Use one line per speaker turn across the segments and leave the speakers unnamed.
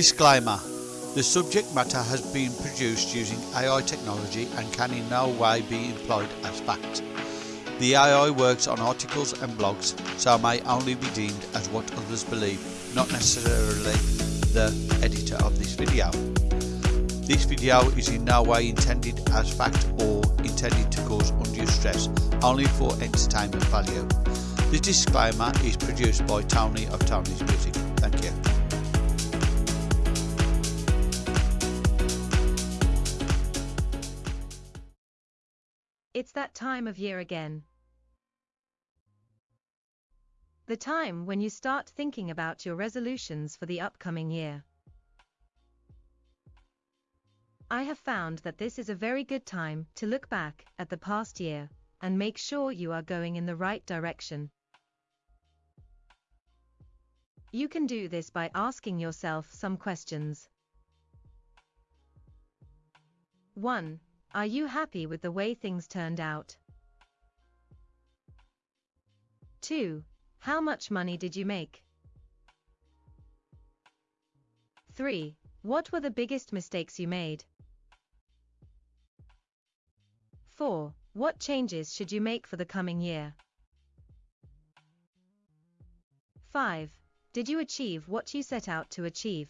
Disclaimer The subject matter has been produced using AI technology and can in no way be employed as fact. The AI works on articles and blogs, so may only be deemed as what others believe, not necessarily the editor of this video. This video is in no way intended as fact or intended to cause undue stress, only for entertainment value. This disclaimer is produced by Tony of Tony's Music.
It's that time of year again. The time when you start thinking about your resolutions for the upcoming year. I have found that this is a very good time to look back at the past year and make sure you are going in the right direction. You can do this by asking yourself some questions. 1. Are you happy with the way things turned out? 2. How much money did you make? 3. What were the biggest mistakes you made? 4. What changes should you make for the coming year? 5. Did you achieve what you set out to achieve?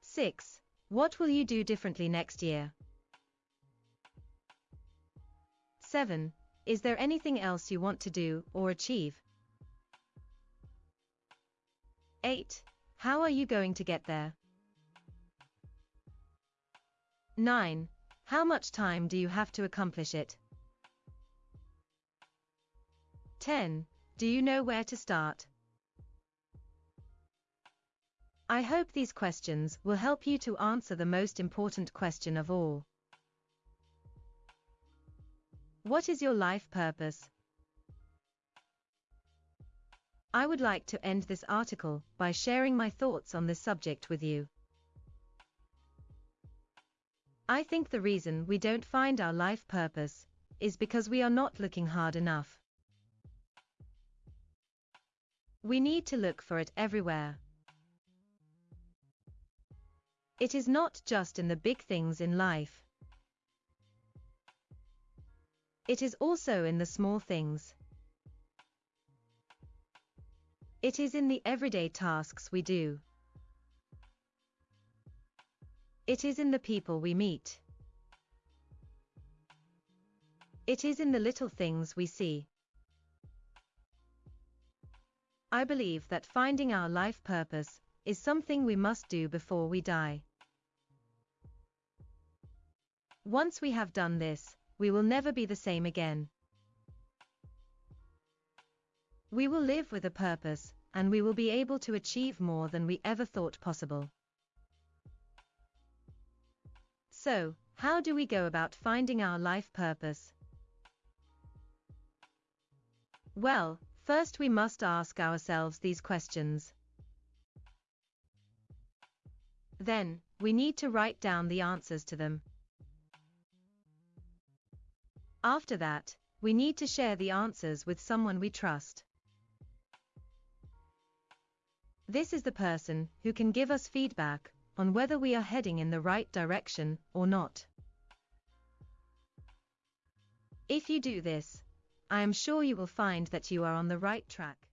6. What will you do differently next year? 7. Is there anything else you want to do or achieve? 8. How are you going to get there? 9. How much time do you have to accomplish it? 10. Do you know where to start? I hope these questions will help you to answer the most important question of all. What is your life purpose? I would like to end this article by sharing my thoughts on this subject with you. I think the reason we don't find our life purpose is because we are not looking hard enough. We need to look for it everywhere. It is not just in the big things in life. It is also in the small things. It is in the everyday tasks we do. It is in the people we meet. It is in the little things we see. I believe that finding our life purpose is something we must do before we die. Once we have done this, we will never be the same again. We will live with a purpose, and we will be able to achieve more than we ever thought possible. So, how do we go about finding our life purpose? Well, first we must ask ourselves these questions. Then, we need to write down the answers to them. After that, we need to share the answers with someone we trust. This is the person who can give us feedback on whether we are heading in the right direction or not. If you do this, I am sure you will find that you are on the right track.